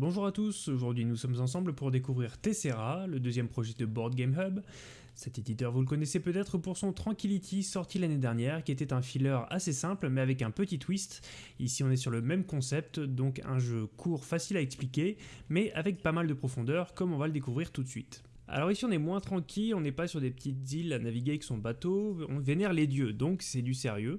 Bonjour à tous, aujourd'hui nous sommes ensemble pour découvrir Tessera, le deuxième projet de Board Game Hub. Cet éditeur vous le connaissez peut-être pour son Tranquility sorti l'année dernière qui était un filler assez simple mais avec un petit twist. Ici on est sur le même concept, donc un jeu court facile à expliquer mais avec pas mal de profondeur comme on va le découvrir tout de suite. Alors ici on est moins tranquille, on n'est pas sur des petites îles à naviguer avec son bateau, on vénère les dieux donc c'est du sérieux.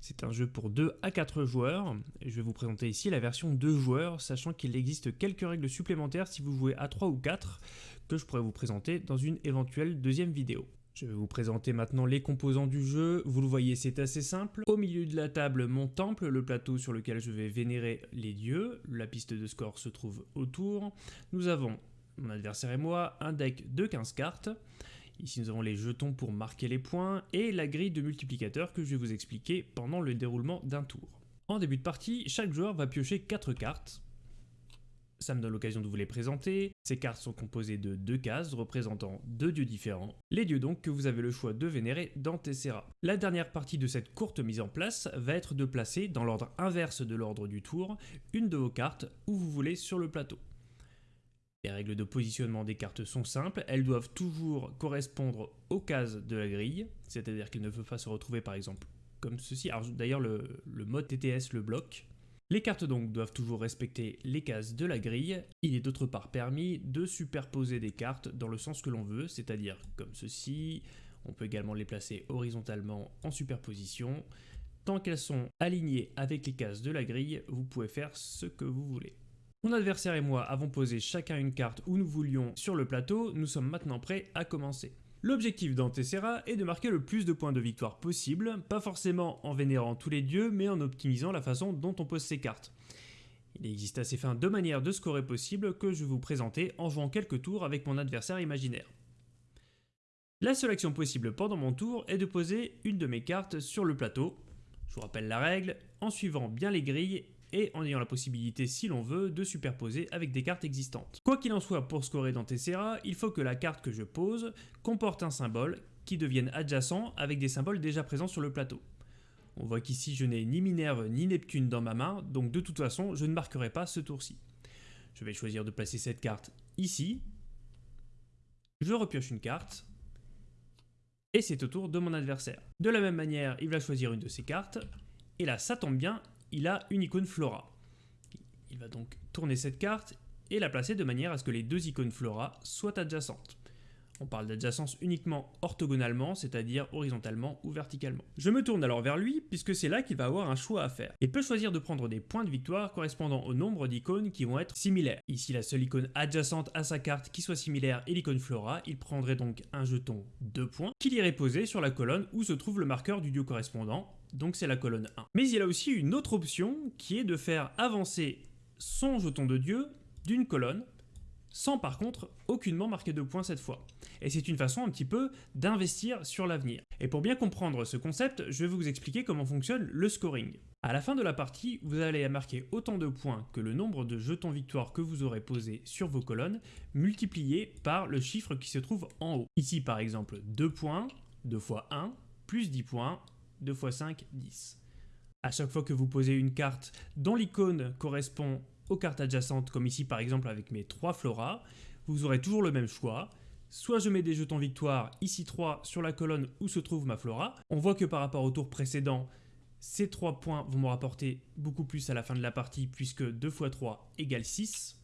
C'est un jeu pour 2 à 4 joueurs. Je vais vous présenter ici la version 2 joueurs, sachant qu'il existe quelques règles supplémentaires si vous jouez à 3 ou 4, que je pourrais vous présenter dans une éventuelle deuxième vidéo. Je vais vous présenter maintenant les composants du jeu. Vous le voyez, c'est assez simple. Au milieu de la table, mon temple, le plateau sur lequel je vais vénérer les dieux. La piste de score se trouve autour. Nous avons, mon adversaire et moi, un deck de 15 cartes. Ici nous avons les jetons pour marquer les points et la grille de multiplicateur que je vais vous expliquer pendant le déroulement d'un tour. En début de partie, chaque joueur va piocher 4 cartes. Ça me donne l'occasion de vous les présenter. Ces cartes sont composées de deux cases représentant deux dieux différents. Les dieux donc que vous avez le choix de vénérer dans Tessera. La dernière partie de cette courte mise en place va être de placer, dans l'ordre inverse de l'ordre du tour, une de vos cartes où vous voulez sur le plateau. Les règles de positionnement des cartes sont simples, elles doivent toujours correspondre aux cases de la grille, c'est-à-dire qu'elles ne peuvent pas se retrouver par exemple comme ceci. D'ailleurs le, mode TTS le bloque. Les cartes donc doivent toujours respecter les cases de la grille. Il est d'autre part permis de superposer des cartes dans le sens que l'on veut, c'est-à-dire comme ceci. On peut également les placer horizontalement en superposition. Tant qu'elles sont alignées avec les cases de la grille, vous pouvez faire ce que vous voulez. Mon adversaire et moi avons posé chacun une carte où nous voulions sur le plateau, nous sommes maintenant prêts à commencer. L'objectif dans Tessera est de marquer le plus de points de victoire possible, pas forcément en vénérant tous les dieux, mais en optimisant la façon dont on pose ses cartes. Il existe à ces fins deux manières de scorer possibles que je vais vous présenter en jouant quelques tours avec mon adversaire imaginaire. La seule action possible pendant mon tour est de poser une de mes cartes sur le plateau. Je vous rappelle la règle, en suivant bien les grilles et en ayant la possibilité, si l'on veut, de superposer avec des cartes existantes. Quoi qu'il en soit, pour scorer dans Tessera, il faut que la carte que je pose comporte un symbole qui devienne adjacent avec des symboles déjà présents sur le plateau. On voit qu'ici je n'ai ni Minerve ni Neptune dans ma main, donc de toute façon je ne marquerai pas ce tour-ci. Je vais choisir de placer cette carte ici, je repioche une carte, et c'est au tour de mon adversaire. De la même manière, il va choisir une de ses cartes, et là ça tombe bien, il a une icône Flora. Il va donc tourner cette carte et la placer de manière à ce que les deux icônes Flora soient adjacentes. On parle d'adjacence uniquement orthogonalement, c'est-à-dire horizontalement ou verticalement. Je me tourne alors vers lui, puisque c'est là qu'il va avoir un choix à faire. Il peut choisir de prendre des points de victoire correspondant au nombre d'icônes qui vont être similaires. Ici, la seule icône adjacente à sa carte qui soit similaire est l'icône Flora, il prendrait donc un jeton 2 points, qu'il irait poser sur la colonne où se trouve le marqueur du dieu correspondant, donc c'est la colonne 1. Mais il a aussi une autre option qui est de faire avancer son jeton de dieu d'une colonne, sans par contre aucunement marquer de points cette fois. Et c'est une façon un petit peu d'investir sur l'avenir. Et pour bien comprendre ce concept, je vais vous expliquer comment fonctionne le scoring. À la fin de la partie, vous allez marquer autant de points que le nombre de jetons victoire que vous aurez posé sur vos colonnes, multiplié par le chiffre qui se trouve en haut. Ici par exemple 2 points, 2 fois 1, plus 10 points, 2 x 5, 10. À chaque fois que vous posez une carte dont l'icône correspond aux cartes adjacentes, comme ici par exemple avec mes 3 floras, vous aurez toujours le même choix. Soit je mets des jetons victoire, ici 3, sur la colonne où se trouve ma flora. On voit que par rapport au tour précédent, ces 3 points vont me rapporter beaucoup plus à la fin de la partie, puisque 2 x 3 égale 6.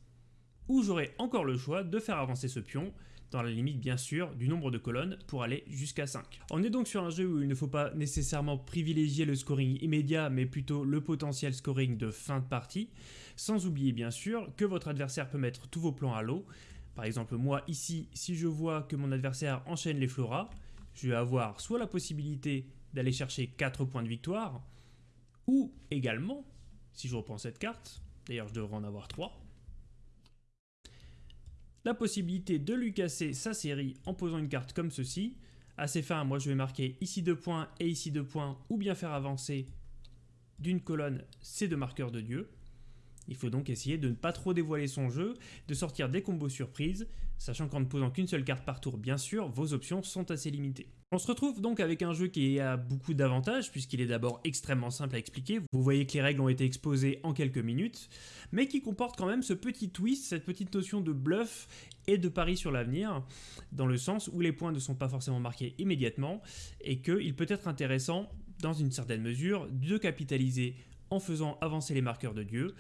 Ou j'aurai encore le choix de faire avancer ce pion, dans la limite bien sûr du nombre de colonnes pour aller jusqu'à 5. On est donc sur un jeu où il ne faut pas nécessairement privilégier le scoring immédiat mais plutôt le potentiel scoring de fin de partie, sans oublier bien sûr que votre adversaire peut mettre tous vos plans à l'eau. Par exemple moi ici, si je vois que mon adversaire enchaîne les floras, je vais avoir soit la possibilité d'aller chercher 4 points de victoire, ou également, si je reprends cette carte, d'ailleurs je devrais en avoir 3, la possibilité de lui casser sa série en posant une carte comme ceci. Ces fins, moi je vais marquer ici deux points et ici deux points, ou bien faire avancer d'une colonne ces deux marqueurs de dieu. Il faut donc essayer de ne pas trop dévoiler son jeu, de sortir des combos surprises, sachant qu'en ne posant qu'une seule carte par tour, bien sûr, vos options sont assez limitées. On se retrouve donc avec un jeu qui a beaucoup d'avantages puisqu'il est d'abord extrêmement simple à expliquer, vous voyez que les règles ont été exposées en quelques minutes, mais qui comporte quand même ce petit twist, cette petite notion de bluff et de pari sur l'avenir, dans le sens où les points ne sont pas forcément marqués immédiatement et qu'il peut être intéressant, dans une certaine mesure, de capitaliser en faisant avancer les marqueurs de Dieu,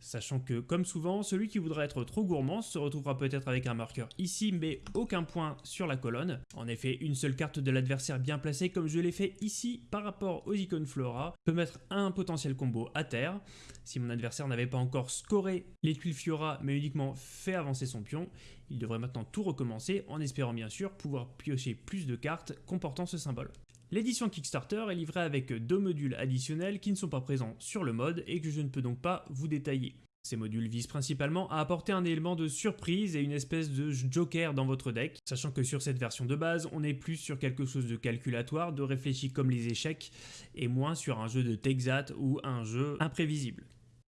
Sachant que, comme souvent, celui qui voudra être trop gourmand se retrouvera peut-être avec un marqueur ici, mais aucun point sur la colonne. En effet, une seule carte de l'adversaire bien placée, comme je l'ai fait ici par rapport aux icônes Flora, peut mettre un potentiel combo à terre. Si mon adversaire n'avait pas encore scoré les tuiles Fiora, mais uniquement fait avancer son pion, il devrait maintenant tout recommencer, en espérant bien sûr pouvoir piocher plus de cartes comportant ce symbole. L'édition Kickstarter est livrée avec deux modules additionnels qui ne sont pas présents sur le mode et que je ne peux donc pas vous détailler. Ces modules visent principalement à apporter un élément de surprise et une espèce de joker dans votre deck, sachant que sur cette version de base, on est plus sur quelque chose de calculatoire, de réfléchi comme les échecs, et moins sur un jeu de Texat ou un jeu imprévisible.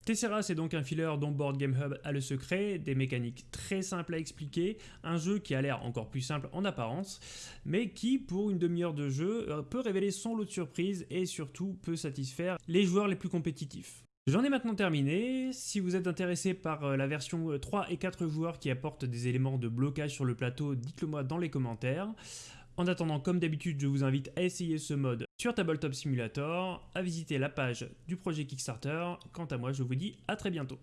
Tessera, c'est donc un filler dont Board Game Hub a le secret, des mécaniques très simples à expliquer, un jeu qui a l'air encore plus simple en apparence, mais qui, pour une demi-heure de jeu, euh, peut révéler son lot de surprises et surtout peut satisfaire les joueurs les plus compétitifs. J'en ai maintenant terminé, si vous êtes intéressé par euh, la version 3 euh, et 4 joueurs qui apporte des éléments de blocage sur le plateau, dites-le moi dans les commentaires. En attendant, comme d'habitude, je vous invite à essayer ce mode sur Tabletop Simulator, à visiter la page du projet Kickstarter. Quant à moi, je vous dis à très bientôt.